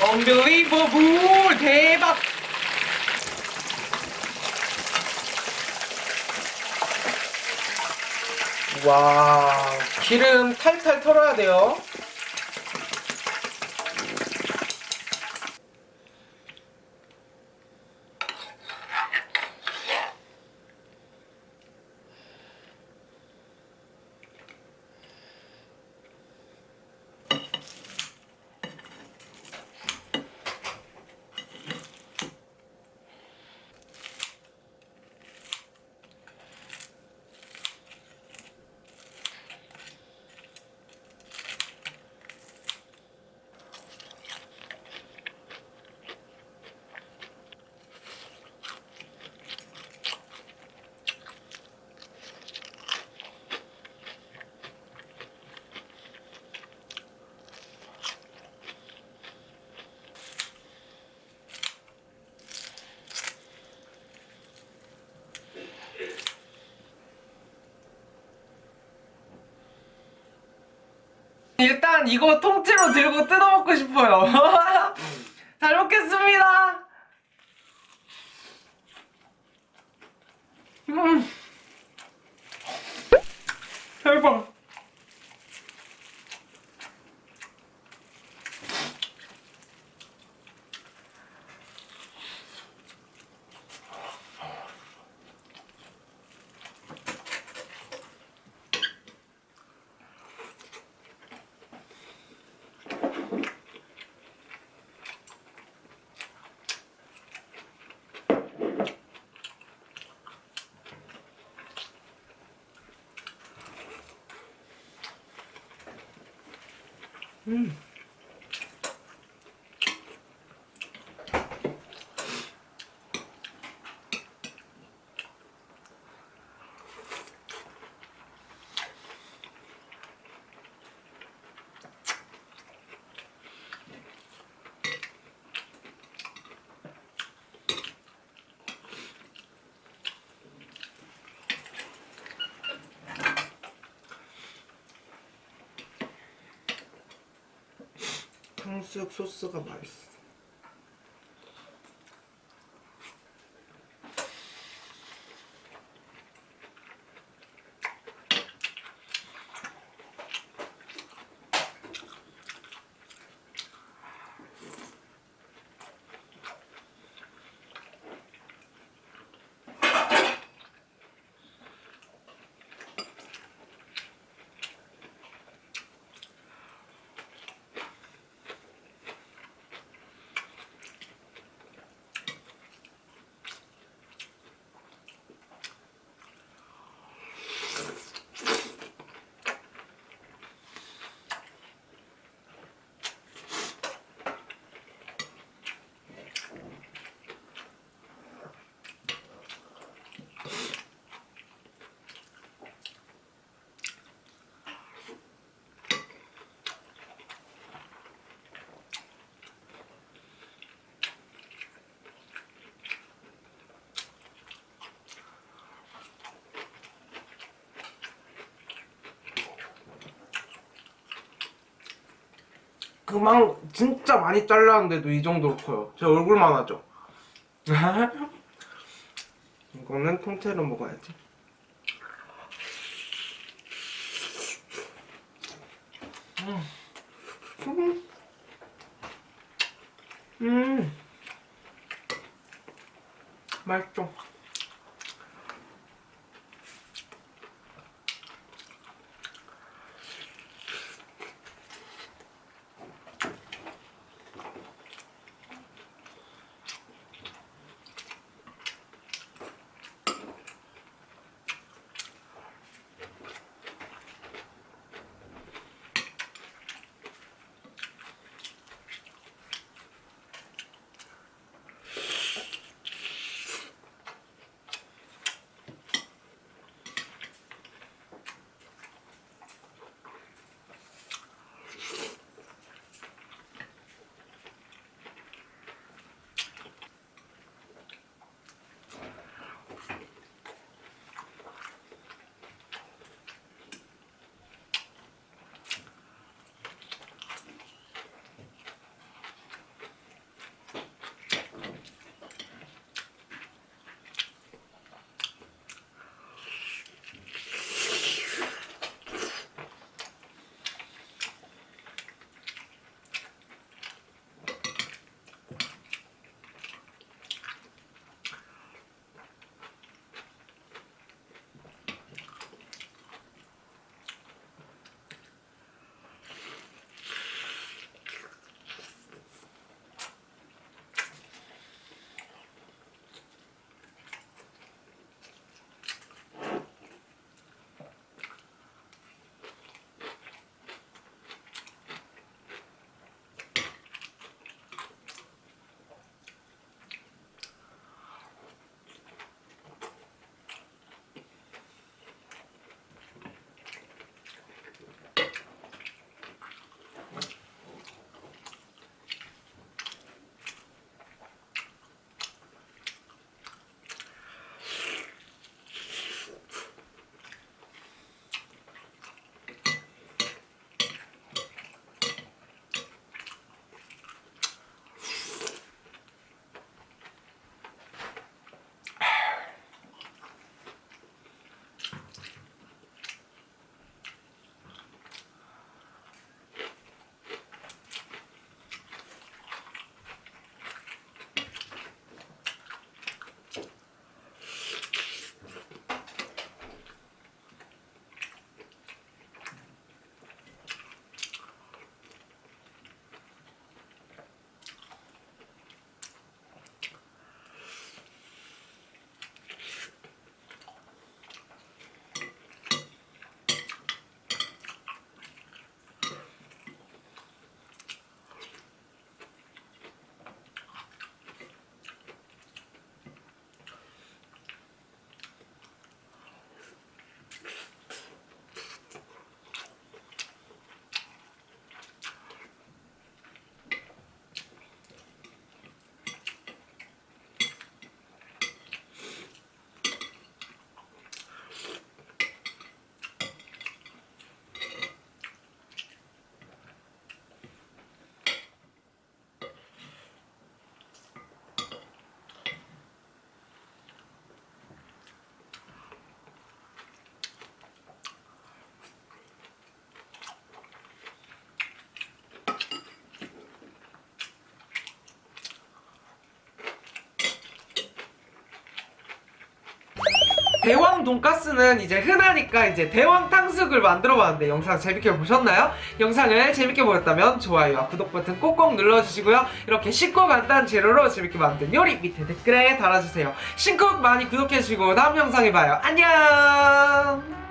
언빌리버블 대박. 와 기름 탈탈 털어야 돼요 일단 이거 통째로 들고 뜯어먹고 싶어요. 잘 먹겠습니다. 음. 대박 음. 탕수육 소스가 맛있어 그망 진짜 많이 잘랐는데도 이 정도로 커요 제 얼굴만 하죠 이거는 통째로 먹어야지 음. 음. 음. 맛있죠 대왕 돈가스는 이제 흔하니까 이제 대왕 탕수육을 만들어봤는데 영상 재밌게 보셨나요? 영상을 재밌게 보셨다면 좋아요와 구독 버튼 꼭꼭 눌러주시고요. 이렇게 쉽고 간단한 재료로 재밌게 만든 요리 밑에 댓글에 달아주세요. 신쿡 많이 구독해주시고 다음 영상에 봐요. 안녕!